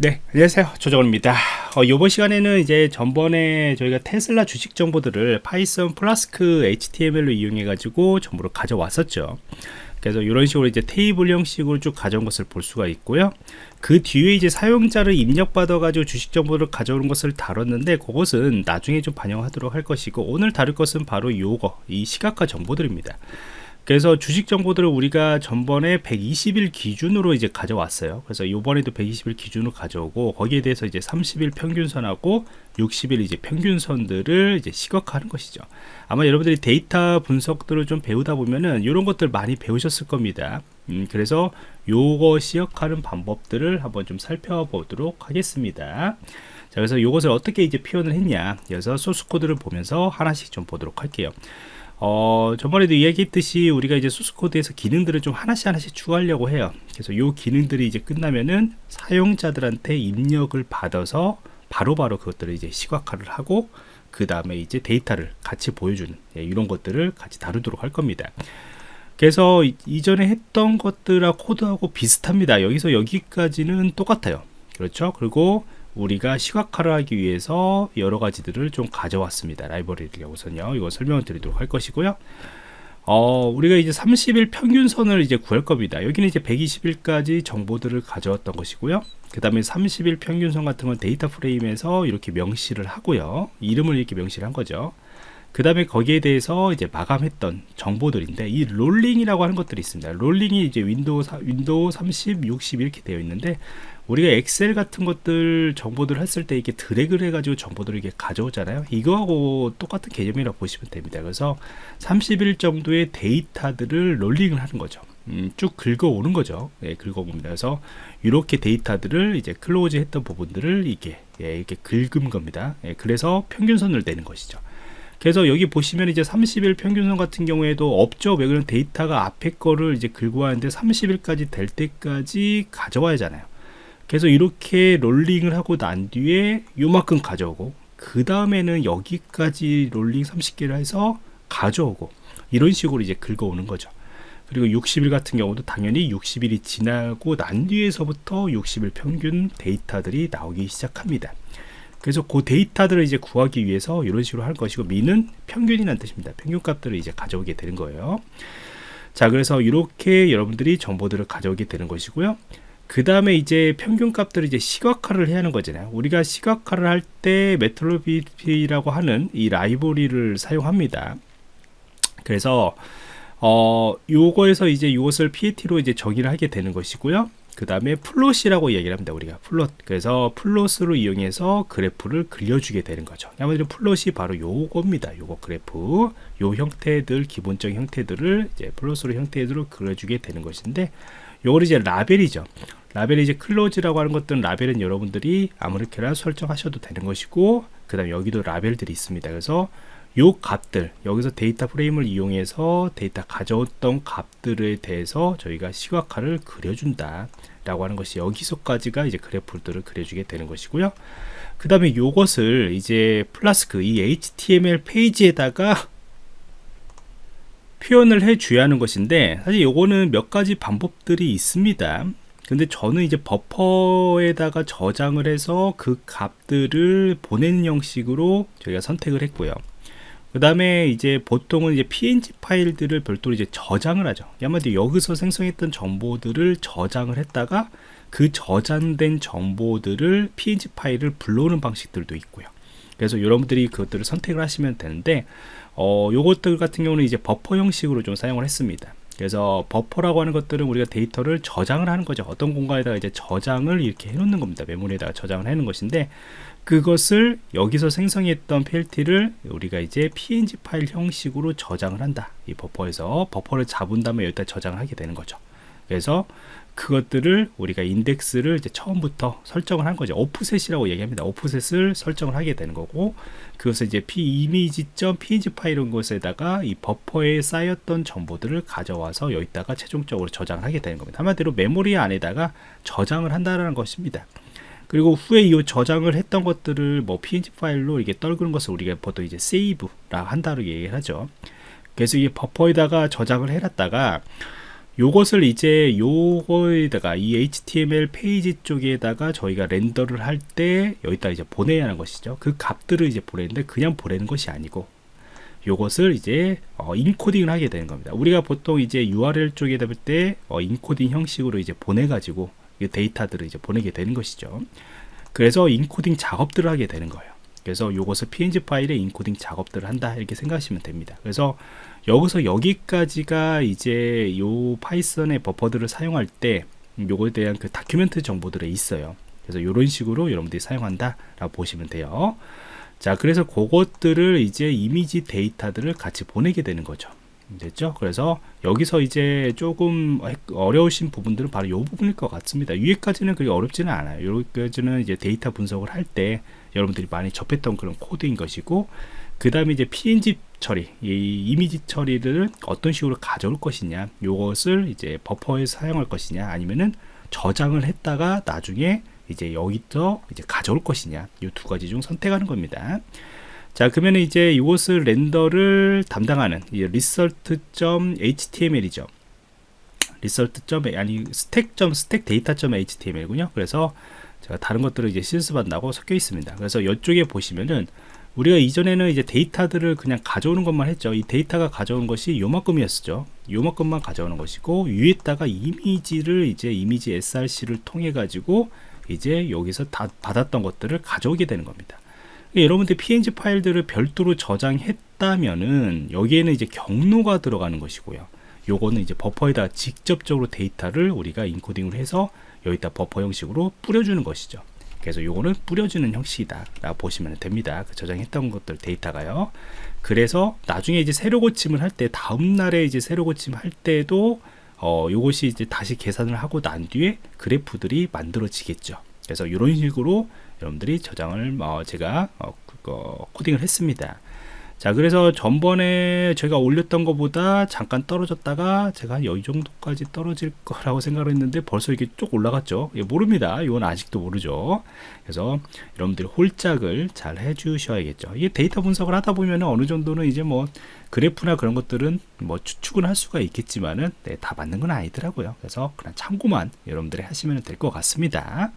네 안녕하세요. 조정원입니다. 어, 이번 시간에는 이제 전번에 저희가 테슬라 주식 정보들을 Python Flask HTML로 이용해 가지고 정보를 가져왔었죠. 그래서 이런 식으로 이제 테이블 형식으로 쭉 가져온 것을 볼 수가 있고요. 그 뒤에 이제 사용자를 입력받아 가지고 주식 정보를 가져오는 것을 다뤘는데 그것은 나중에 좀 반영하도록 할 것이고 오늘 다룰 것은 바로 요거 이 시각화 정보들입니다 그래서 주식 정보들을 우리가 전번에 120일 기준으로 이제 가져왔어요. 그래서 이번에도 120일 기준으로 가져오고 거기에 대해서 이제 30일 평균선하고 60일 이제 평균선들을 이제 시각화하는 것이죠. 아마 여러분들이 데이터 분석들을 좀 배우다 보면은 이런 것들 많이 배우셨을 겁니다. 음, 그래서 요거 시각하는 방법들을 한번 좀 살펴보도록 하겠습니다. 자, 그래서 이것을 어떻게 이제 표현을 했냐. 그래서 소스 코드를 보면서 하나씩 좀 보도록 할게요. 어, 저번에도 이야기했듯이 우리가 이제 소스 코드에서 기능들을 좀 하나씩 하나씩 추가하려고 해요. 그래서 이 기능들이 이제 끝나면은 사용자들한테 입력을 받아서 바로바로 바로 그것들을 이제 시각화를 하고 그 다음에 이제 데이터를 같이 보여주는 예, 이런 것들을 같이 다루도록 할 겁니다. 그래서 이전에 했던 것들하고 코드하고 비슷합니다. 여기서 여기까지는 똑같아요. 그렇죠? 그리고 우리가 시각화를 하기 위해서 여러 가지들을 좀 가져왔습니다. 라이브러리를 우선요. 이거 설명을 드리도록 할 것이고요. 어, 우리가 이제 30일 평균선을 이제 구할 겁니다. 여기는 이제 120일까지 정보들을 가져왔던 것이고요. 그 다음에 30일 평균선 같은 건 data frame에서 이렇게 명시를 하고요. 이름을 이렇게 명시를 한 거죠. 그 다음에 거기에 대해서 이제 마감했던 정보들인데 이 rolling이라고 하는 것들이 있습니다. rolling이 이제 window, window 30, 60 이렇게 되어 있는데 우리가 엑셀 같은 것들 정보들을 했을 때 이렇게 드래그를 해가지고 정보들을 이렇게 가져오잖아요. 이거하고 똑같은 개념이라고 보시면 됩니다. 그래서 30일 정도의 데이터들을 rolling을 하는 거죠. 음, 쭉 긁어오는 거죠. 예, 긁어옵니다. 그래서 이렇게 데이터들을 이제 close 했던 부분들을 이렇게, 예, 이렇게 긁은 겁니다. 예, 그래서 평균선을 내는 것이죠. 그래서 여기 보시면 이제 30일 평균선 같은 경우에도 없죠. 왜 그런 데이터가 앞에 거를 이제 긁고 하는데 30일까지 될 때까지 가져와야 하잖아요. 그래서 이렇게 rolling을 하고 난 뒤에 요만큼 가져오고 그 다음에는 여기까지 rolling 30개를 해서 가져오고 이런 식으로 이제 긁어오는 거죠 그리고 60일 같은 경우도 당연히 60일이 지나고 난 뒤에서부터 60일 평균 데이터들이 나오기 시작합니다 그래서 그 데이터들을 이제 구하기 위해서 이런 식으로 할 것이고 미는 평균이라는 뜻입니다. 평균 값들을 이제 가져오게 되는 거예요. 자 그래서 이렇게 여러분들이 정보들을 가져오게 되는 것이고요. 그 다음에 이제 평균 값들을 이제 시각화를 해야 하는 거잖아요. 우리가 시각화를 할 때 메트로비피라고 하는 이 라이브러리를 사용합니다. 그래서 어 요거에서 이제 이것을 plt로 이제 정의를 하게 되는 것이고요 그 다음에 plot이라고 얘기를 합니다 우리가. plot. 그래서 plot으로 이용해서 그래프를 그려주게 되는 거죠. 아무래도 plot이 바로 요겁니다. 요거 그래프. 요 형태들 기본적인 형태들을 이제 plot으로 형태로 그려주게 되는 것인데 요걸 이제 라벨이죠. 라벨이 이제 close라고 하는 것들은 라벨은 여러분들이 아무렇게나 설정하셔도 되는 것이고 그 다음에 여기도 라벨들이 있습니다. 그래서 요 값들 여기서 data frame을 이용해서 데이터 가져왔던 값들에 대해서 저희가 시각화를 그려준다 라고 하는 것이 여기서까지가 이제 그래프들을 그려주게 되는 것이고요. 그 다음에 요것을 이제 플라스크 이 HTML 페이지에다가 표현을 해 줘야 하는 것인데 사실 요거는 몇 가지 방법들이 있습니다. 근데 저는 이제 버퍼에다가 저장을 해서 그 값들을 보내는 형식으로 저희가 선택을 했고요 그 다음에 이제 보통은 이제 png 파일들을 별도로 이제 저장을 하죠. 아마도 여기서 생성했던 정보들을 저장을 했다가 그 저장된 정보들을 png 파일을 불러오는 방식들도 있고요. 그래서 여러분들이 그것들을 선택을 하시면 되는데 어, 요것들 같은 경우는 이제 버퍼 형식으로 좀 사용을 했습니다 그래서 버퍼라고 하는 것들은 우리가 데이터를 저장을 하는 거죠. 어떤 공간에다가 이제 저장을 이렇게 해 놓는 겁니다. 메모리에다가 저장을 하는 것인데 그것을 여기서 생성했던 PLT를 우리가 이제 PNG 파일 형식으로 저장을 한다. 이 버퍼에서 버퍼를 잡은 다음에 여기다 저장을 하게 되는 거죠. 그래서 그것들을 우리가 인덱스를 이제 처음부터 설정을 한 거죠. 오프셋이라고 얘기합니다. 오프셋을 설정을 하게 되는 거고 그것을 이제 p 이미지.png 파일인 것에다가 이 버퍼에 쌓였던 정보들을 가져와서 여기다가 최종적으로 저장을 하게 되는 겁니다. 한마디로 메모리 안에다가 저장을 한다는 것입니다. 그리고 후에 이 저장을 했던 것들을 뭐 png 파일로 이게 떨구는 것을 우리가 보통 이제 save라 한다고 얘기를 하죠. 그래서 이 버퍼에다가 저장을 해놨다가 요것을 이제 요거에다가 이 HTML 페이지 쪽에다가 저희가 render를 할 때 여기다 이제 보내야 하는 것이죠. 그 값들을 이제 보내는데 그냥 보내는 것이 아니고 요것을 이제 어, encoding을 하게 되는 겁니다. 우리가 보통 이제 URL 쪽에다 보낼 때 어, 인코딩 형식으로 이제 보내가지고 데이터들을 이제 보내게 되는 것이죠. 그래서 인코딩 작업들을 하게 되는 거예요. 그래서 요것을 png 파일에 인코딩 작업들을 한다 이렇게 생각하시면 됩니다. 그래서 여기서 여기까지가 이제 요 Python의 버퍼들을 사용할 때 요거에 대한 그 document 정보들이 있어요. 그래서 이런 식으로 여러분들이 사용한다 라고 보시면 돼요. 자, 그래서 그것들을 이제 이미지 데이터들을 같이 보내게 되는 거죠. 됐죠? 그래서 여기서 이제 조금 어려우신 부분들은 바로 이 부분일 것 같습니다. 위에까지는 그리 어렵지는 않아요. 여기까지는 이제 데이터 분석을 할 때 여러분들이 많이 접했던 그런 코드인 것이고, 그 다음에 이제 png 처리, 이 이미지 처리를 어떤 식으로 가져올 것이냐, 이것을 이제 버퍼에 사용할 것이냐, 아니면은 저장을 했다가 나중에 이제 여기서 이제 가져올 것이냐, 이 두 가지 중 선택하는 겁니다. 자 그러면 이제 이것을 렌더를 담당하는 result.html이죠. result. 아니 스택. 스택 데이터.html군요. 그래서 제가 다른 것들을 이제 실습한다고 섞여 있습니다. 그래서 이쪽에 보시면은 우리가 이전에는 이제 데이터들을 그냥 가져오는 것만 했죠. 이 데이터가 가져온 것이 요만큼이었죠. 요만큼만 가져오는 것이고 위에다가 이미지를 이제 이미지 src를 통해 가지고 이제 여기서 다 받았던 것들을 가져오게 되는 겁니다 여러분들 png 파일들을 별도로 저장했다면은 여기에는 이제 경로가 들어가는 것이고요. 요거는 이제 버퍼에다 직접적으로 데이터를 우리가 인코딩을 해서 여기다 버퍼 형식으로 뿌려주는 것이죠. 그래서 요거는 뿌려주는 형식이다 라고 보시면 됩니다. 그 저장했던 것들 데이터가요. 그래서 나중에 이제 새로 고침을 할 때 다음날에 이제 새로 고침할 때도 어, 요것이 이제 다시 계산을 하고 난 뒤에 그래프들이 만들어지겠죠. 그래서 이런 식으로 여러분들이 저장을 어, 제가 어, 그거 코딩을 했습니다. 자 그래서 전번에 제가 올렸던 것보다 잠깐 떨어졌다가 제가 이 정도까지 떨어질 거라고 생각을 했는데 벌써 이게 쭉 올라갔죠? 예, 모릅니다. 이건 아직도 모르죠. 그래서 여러분들이 홀짝을 잘 해주셔야겠죠. 이게 데이터 분석을 하다 보면 어느 정도는 이제 뭐 그래프나 그런 것들은 뭐 추측은 할 수가 있겠지만은 네, 다 맞는 건 아니더라고요. 그래서 그냥 참고만 여러분들이 하시면 될 것 같습니다